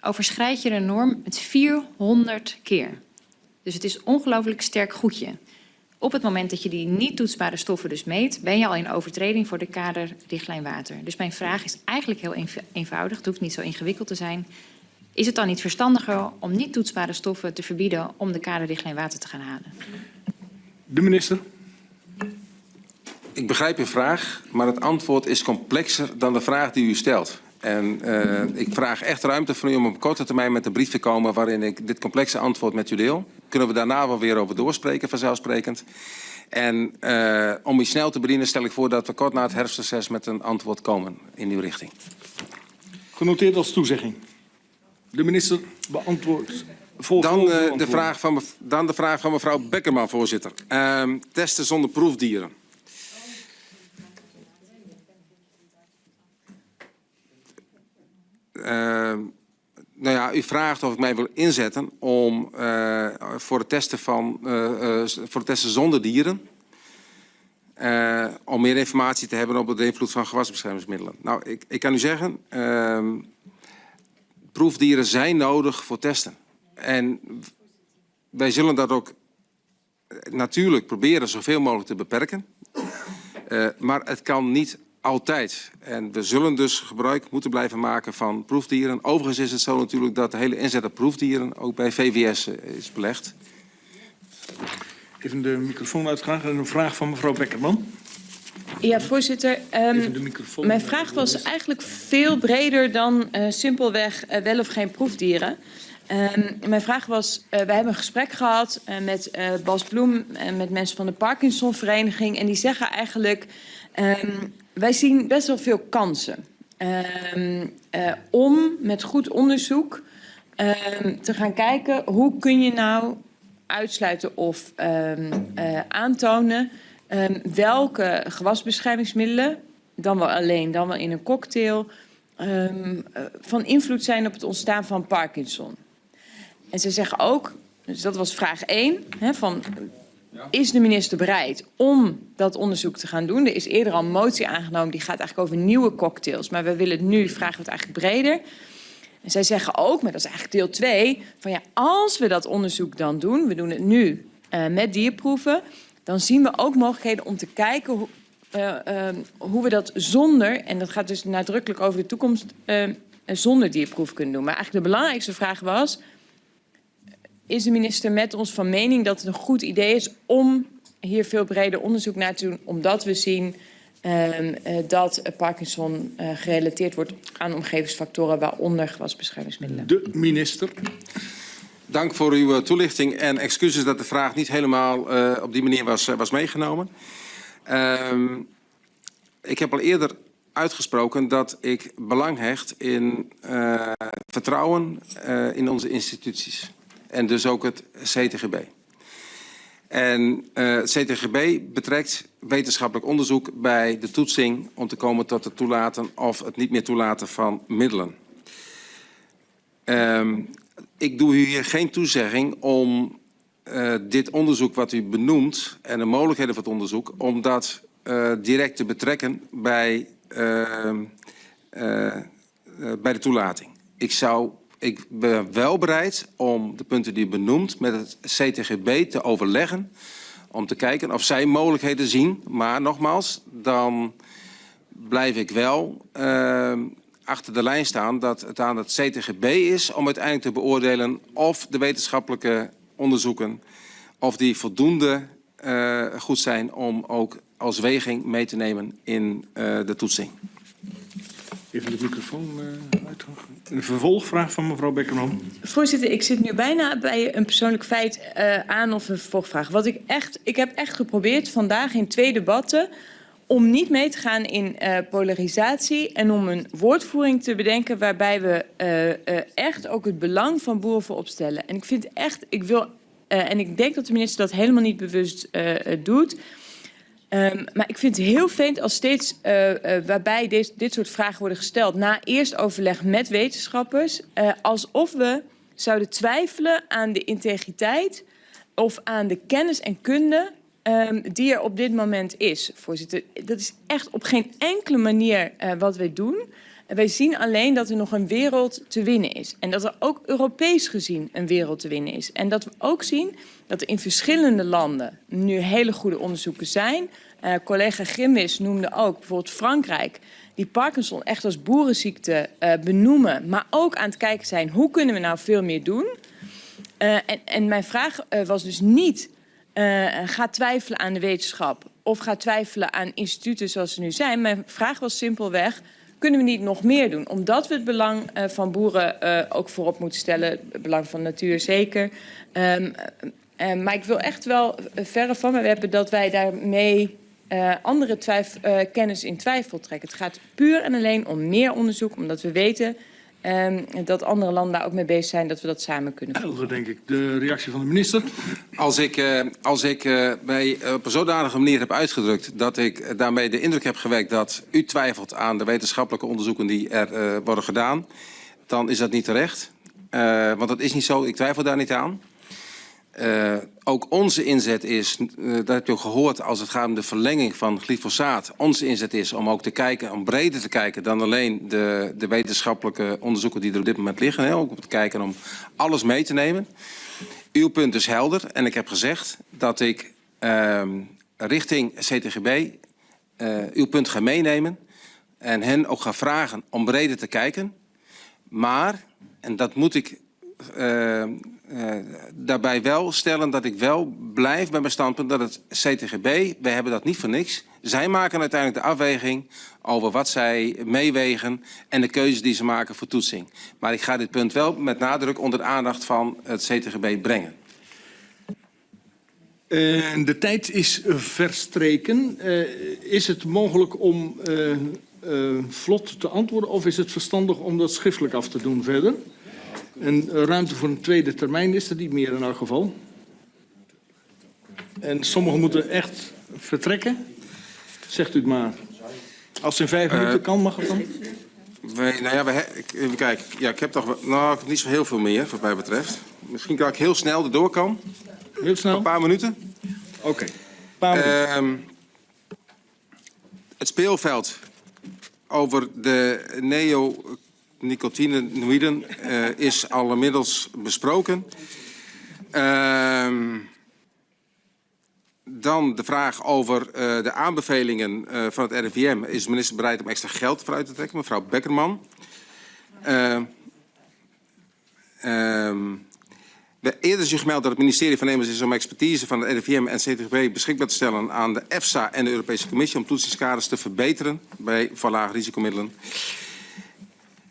overschrijd je de norm met 400 keer. Dus het is ongelooflijk sterk goedje. Op het moment dat je die niet toetsbare stoffen dus meet, ben je al in overtreding voor de kaderrichtlijn water. Dus mijn vraag is eigenlijk heel eenv- eenvoudig, het hoeft niet zo ingewikkeld te zijn. Is het dan niet verstandiger om niet toetsbare stoffen te verbieden om de kaderrichtlijn water te gaan halen? De minister. Ik begrijp uw vraag, maar het antwoord is complexer dan de vraag die u stelt. En eh, ik vraag echt ruimte van u om op korte termijn met een brief te komen waarin ik dit complexe antwoord met u deel. Kunnen we daarna wel weer over doorspreken, vanzelfsprekend. En eh, om u snel te bedienen stel ik voor dat we kort na het herfstreces met een antwoord komen in uw richting. Genoteerd als toezegging. De minister beantwoordt. Dan, eh, de, vraag van, dan de vraag van mevrouw Bekkerman, voorzitter. Ehm, testen zonder proefdieren. Nou ja, u vraagt of ik mij wil inzetten om eh, voor, het testen van, eh, eh, voor het testen zonder dieren. om meer informatie te hebben op de invloed van gewasbeschermingsmiddelen. Nou, ik, ik kan u zeggen, ehm, proefdieren zijn nodig voor testen. En wij zullen dat ook natuurlijk proberen zoveel mogelijk te beperken. Maar het kan niet altijd. En we zullen dus gebruik moeten blijven maken van proefdieren. Overigens is het zo natuurlijk dat de hele inzet op proefdieren ook bij VWS eh, is belegd. Even de microfoon uitgaan. En een vraag van mevrouw Bekkerman. Ja, voorzitter. ehm, Even de microfoon. mijn vraag was eigenlijk veel breder dan eh, simpelweg eh, wel of geen proefdieren. Ehm, mijn vraag was, eh wij hebben een gesprek gehad eh, met eh, Bas Bloem en met mensen van de Parkinsonvereniging. En die zeggen eigenlijk, ehm, wij zien best wel veel kansen. ehm, eh, om met goed onderzoek ehm, te gaan kijken hoe kun je nou uitsluiten of ehm, eh, aantonen welke gewasbeschermingsmiddelen, dan wel alleen, dan wel in een cocktail, eh, van invloed zijn op het ontstaan van Parkinson. En ze zeggen ook, dus dat was vraag 1, hè, van is de minister bereid om dat onderzoek te gaan doen? Er is eerder al een motie aangenomen, die gaat eigenlijk over nieuwe cocktails. Maar we willen het nu, vragen we het eigenlijk breder. En zij zeggen ook, maar dat is eigenlijk deel 2, van ja, als we dat onderzoek dan doen, we doen het nu eh, met dierproeven, dan zien we ook mogelijkheden om te kijken hoe, eh, eh, hoe we dat zonder, en dat gaat dus nadrukkelijk over de toekomst, eh, zonder dierproef kunnen doen. Maar eigenlijk de belangrijkste vraag was, is de minister met ons van mening dat het een goed idee is om hier veel breder onderzoek naar te doen, omdat we zien ehm, eh, dat Parkinson eh, gerelateerd wordt aan omgevingsfactoren, waaronder gewasbeschermingsmiddelen. De minister. Dank voor uw eh, toelichting en excuses dat de vraag niet helemaal eh, op die manier was, was meegenomen. Ehm, ik heb al eerder uitgesproken dat ik belang hecht in eh, vertrouwen eh, in onze instituties. En dus ook het CTGB. En eh, het CTGB betrekt wetenschappelijk onderzoek bij de toetsing om te komen tot het toelaten of het niet meer toelaten van middelen. Ehm, ik doe u hier geen toezegging om eh, dit onderzoek wat u benoemt en de mogelijkheden van het onderzoek, om dat eh, direct te betrekken bij, ehm, eh, eh, bij de toelating. Ik, zou, ik ben wel bereid om de punten die u benoemt met het CTGB te overleggen, om te kijken of zij mogelijkheden zien. Maar nogmaals, dan blijf ik wel eh, achter de lijn staan dat het aan het CTGB is om uiteindelijk te beoordelen of de wetenschappelijke onderzoeken of die voldoende eh, goed zijn om ook als weging mee te nemen in eh, de toetsing. Even de microfoon uitgaan. Een vervolgvraag van mevrouw Bekkerman. Voorzitter, ik zit nu bijna bij een persoonlijk feit uh, aan of een vervolgvraag. Wat ik echt, ik heb echt geprobeerd vandaag in twee debatten om niet mee te gaan in uh, polarisatie en om een woordvoering te bedenken waarbij we echt ook het belang van boeren voorop stellen. En ik vind echt, ik wil, en ik denk dat de minister dat helemaal niet bewust doet. Um, maar ik vind het heel vreemd als steeds uh, uh, waarbij deze, dit soort vragen worden gesteld... na eerst overleg met wetenschappers... Uh, alsof we zouden twijfelen aan de integriteit... of aan de kennis en kunde um, die er op dit moment is, voorzitter. Dat is echt op geen enkele manier wat wij doen. En wij zien alleen dat er nog een wereld te winnen is. En dat er ook Europees gezien een wereld te winnen is. En dat we ook zien dat er in verschillende landen nu hele goede onderzoeken zijn. Uh, collega Grimwis noemde ook bijvoorbeeld Frankrijk die Parkinson echt als boerenziekte uh, benoemen, maar ook aan het kijken zijn hoe kunnen we nou veel meer doen. Uh, en, en, mijn vraag was dus niet ga twijfelen aan de wetenschap of ga twijfelen aan instituten zoals ze nu zijn. Mijn vraag was simpelweg, kunnen we niet nog meer doen? Omdat we het belang van boeren ook voorop moeten stellen, het belang van natuur zeker. Um, maar ik wil echt wel verre van me hebben dat wij daarmee andere twijf, kennis in twijfel trekken. Het gaat puur en alleen om meer onderzoek, omdat we weten um, dat andere landen daar ook mee bezig zijn, dat we dat samen kunnen doen. Helder, denk ik. De reactie van de minister. Als ik, uh, als ik mij op een zodanige manier heb uitgedrukt dat ik daarmee de indruk heb gewekt dat u twijfelt aan de wetenschappelijke onderzoeken die er worden gedaan, dan is dat niet terecht. want dat is niet zo, ik twijfel daar niet aan. Uh, ook onze inzet is, uh, dat heb je gehoord als het gaat om de verlenging van glyfosaat. Onze inzet is om ook te kijken, om breder te kijken dan alleen de, de wetenschappelijke onderzoeken die er op dit moment liggen. Hè, ook om te kijken om alles mee te nemen. Uw punt is helder en ik heb gezegd dat ik uh, richting CTGB uh, uw punt ga meenemen. En hen ook ga vragen om breder te kijken. Maar, en dat moet ik uh, daarbij wel stellen dat ik wel blijf bij mijn standpunt dat het CTGB, wij hebben dat niet voor niks. Zij maken uiteindelijk de afweging over wat zij meewegen en de keuzes die ze maken voor toetsing. Maar ik ga dit punt wel met nadruk onder de aandacht van het CTGB brengen. Uh, de tijd is verstreken. Uh, is het mogelijk om vlot te antwoorden of is het verstandig om dat schriftelijk af te doen verder? En ruimte voor een tweede termijn is er niet meer in elk geval. En sommigen moeten echt vertrekken. Zegt u het maar. Als het in vijf minuten uh, kan, mag het dan? Wij, nou ja, we, ik, even kijken. Ja, ik heb toch nou, ik heb niet zo heel veel meer, wat mij betreft. Misschien kan ik heel snel erdoor kan. Heel snel? Een paar minuten. Oké. Okay. Uh, het speelveld over de neo nicotinoïden uh, is al inmiddels besproken. Uh, dan de vraag over uh, de aanbevelingen uh, van het RIVM. Is de minister bereid om extra geld vooruit te trekken? Mevrouw Beckerman. Uh, eerder is u gemeld dat het ministerie van Nemers is om expertise van het RIVM en CTGB beschikbaar te stellen aan de EFSA en de Europese Commissie om toetsingskaders te verbeteren bij verlaagde risicomiddelen.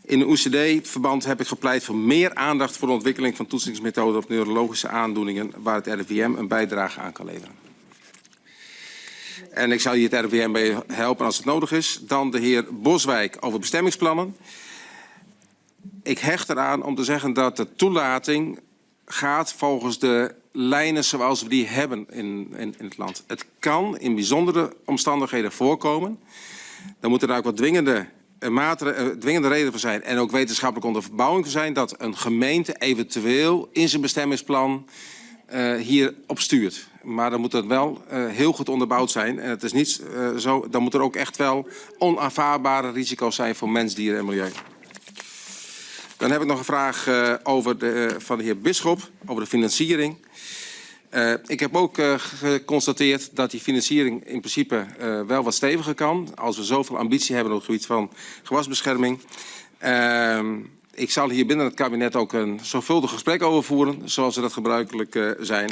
In een OECD-verband heb ik gepleit voor meer aandacht voor de ontwikkeling van toetsingsmethoden op neurologische aandoeningen waar het RIVM een bijdrage aan kan leveren. En ik zal hier het RIVM bij helpen als het nodig is. Dan de heer Boswijk over bestemmingsplannen. Ik hecht eraan om te zeggen dat de toelating gaat volgens de lijnen zoals we die hebben in, in, in het land. Het kan in bijzondere omstandigheden voorkomen. Dan moeten er ook wat dwingende maatregelen, dwingende reden voor zijn en ook wetenschappelijke onderbouwing voor zijn dat een gemeente eventueel in zijn bestemmingsplan uh, hier op stuurt. Maar dan moet het wel uh, heel goed onderbouwd zijn. En het is niet uh, zo, dan moet er ook echt wel onaanvaardbare risico's zijn voor mens, dieren en milieu. Dan heb ik nog een vraag over de, van de heer Bisschop, over de financiering. Uh, ik heb ook uh, geconstateerd dat die financiering in principe uh, wel wat steviger kan. Als we zoveel ambitie hebben op het gebied van gewasbescherming. ik zal hier binnen het kabinet ook een zorgvuldig gesprek over voeren, zoals we dat gebruikelijk zijn.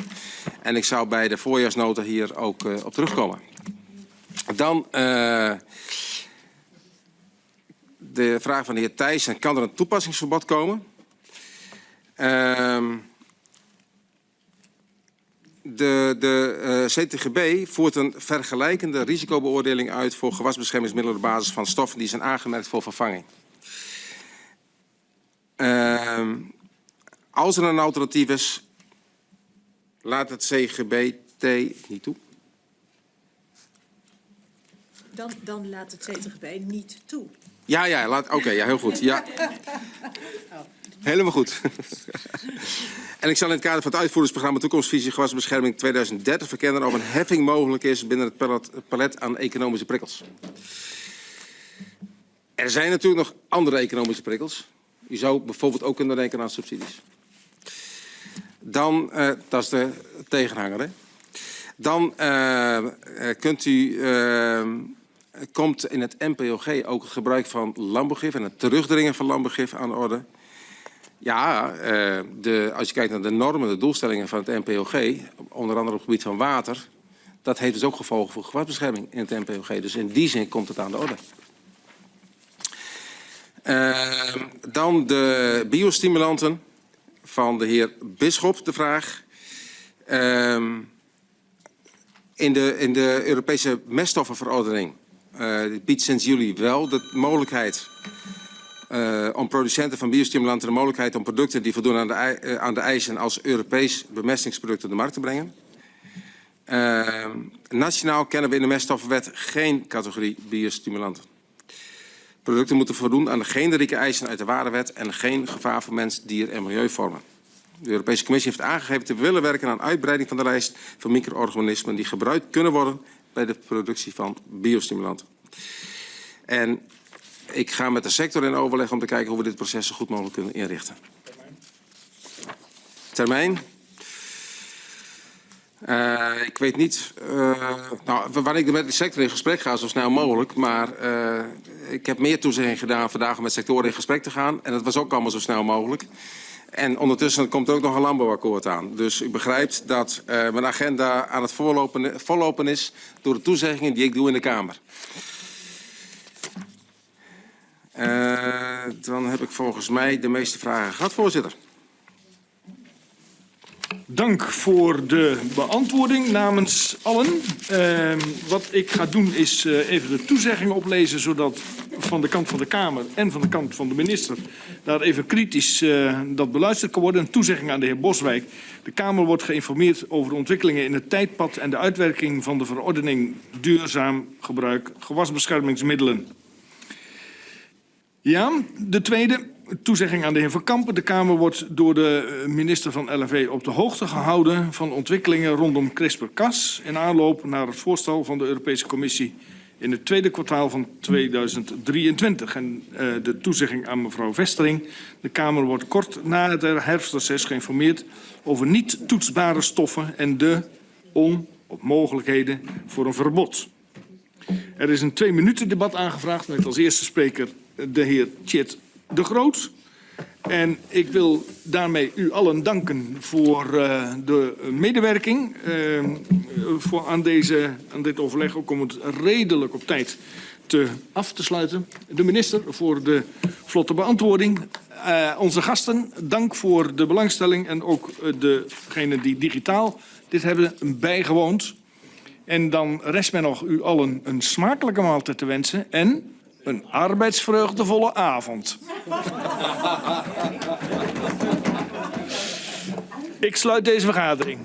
En ik zou bij de voorjaarsnota hier ook op terugkomen. Dan de vraag van de heer Thijssen, kan er een toepassingsverbod komen? Ehm de, de uh, CTGB voert een vergelijkende risicobeoordeling uit voor gewasbeschermingsmiddelen op basis van stoffen die zijn aangemerkt voor vervanging. Uh, als er een alternatief is, laat het CGBT niet toe. Dan, dan laat het CTGB niet toe. Ja, ja, laat. Oké, okay, ja, heel goed. Ja. Helemaal goed. en ik zal in het kader van het uitvoeringsprogramma Toekomstvisie Gewasbescherming 2030 verkennen of een heffing mogelijk is binnen het palet, aan economische prikkels. Er zijn natuurlijk nog andere economische prikkels. Je zou bijvoorbeeld ook kunnen denken aan subsidies. Dan, eh, dat is de tegenhanger. Dan eh, kunt u, komt in het NPOG ook het gebruik van landbouwgif en het terugdringen van landbouwgif aan de orde. Ja, eh, de, als je kijkt naar de normen, de doelstellingen van het NPOG, onder andere op het gebied van water, dat heeft dus ook gevolgen voor gewaasbescherming in het NPOG. Dus in die zin komt het aan de orde. Eh, dan de biostimulanten van de heer Bisschop, de vraag. Ehm, in, de, in de Europese meststoffenverordening eh, biedt sinds juli wel de mogelijkheid eh, om producenten van biostimulanten de mogelijkheid om producten die voldoen aan de, eh, aan de eisen als Europees bemestingsproduct op de markt te brengen. Eh, nationaal kennen we in de meststoffenwet geen categorie biostimulanten. Producten moeten voldoen aan de generieke eisen uit de waardewet en geen gevaar voor mens, dier en milieu vormen. De Europese Commissie heeft aangegeven te willen werken aan uitbreiding van de lijst van micro-organismen die gebruikt kunnen worden bij de productie van biostimulanten. En ik ga met de sector in overleg om te kijken hoe we dit proces zo goed mogelijk kunnen inrichten. Termijn. Eh, ik weet niet, eh, nou, wanneer ik met de sector in gesprek ga, zo snel mogelijk. Maar eh, ik heb meer toezegging gedaan vandaag om met sectoren in gesprek te gaan. En dat was ook allemaal zo snel mogelijk. En ondertussen komt er ook nog een landbouwakkoord aan. Dus u begrijpt dat mijn agenda aan het voorlopen, vollopen is door de toezeggingen die ik doe in de Kamer. Eh, dan heb ik volgens mij de meeste vragen gehad, voorzitter. Dank voor de beantwoording namens allen. Uh, wat ik ga doen is uh, even de toezeggingen oplezen, zodat van de kant van de Kamer en van de kant van de minister daar even kritisch uh, dat beluisterd kan worden. Een toezegging aan de heer Boswijk. De Kamer wordt geïnformeerd over de ontwikkelingen in het tijdpad en de uitwerking van de verordening duurzaam gebruik gewasbeschermingsmiddelen. Ja, de tweede toezegging aan de heer Van Kampen. De Kamer wordt door de minister van LNV op de hoogte gehouden van ontwikkelingen rondom CRISPR-Cas in aanloop naar het voorstel van de Europese Commissie in het tweede kwartaal van 2023. En uh, de toezegging aan mevrouw Vestering. De Kamer wordt kort na het herfstreces geïnformeerd over niet toetsbare stoffen en de on- of mogelijkheden voor een verbod. Er is een twee minuten debat aangevraagd met als eerste spreker de heer Tjit de Groot. En ik wil daarmee u allen danken voor uh, de medewerking uh, voor aan, deze, aan dit overleg, ook om het redelijk op tijd te af te sluiten. De minister voor de vlotte beantwoording. Uh, onze gasten, dank voor de belangstelling en ook degenen die digitaal dit hebben bijgewoond. En dan rest mij nog u allen een smakelijke maaltijd te wensen en een arbeidsvreugdevolle avond. Ik sluit deze vergadering.